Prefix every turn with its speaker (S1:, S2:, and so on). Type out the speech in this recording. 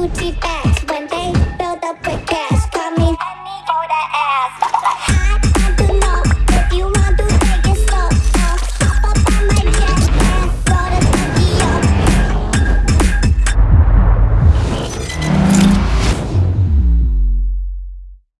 S1: Gucci bag.